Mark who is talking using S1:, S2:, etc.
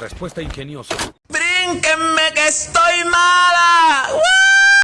S1: Respuesta ingeniosa.
S2: ¡Brínquenme que estoy